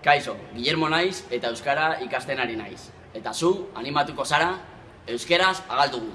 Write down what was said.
Kaixo, Guillermo naiz eta euskara ikasten ari naiz. Eta zu animatuko zara euskeraz agaldugu.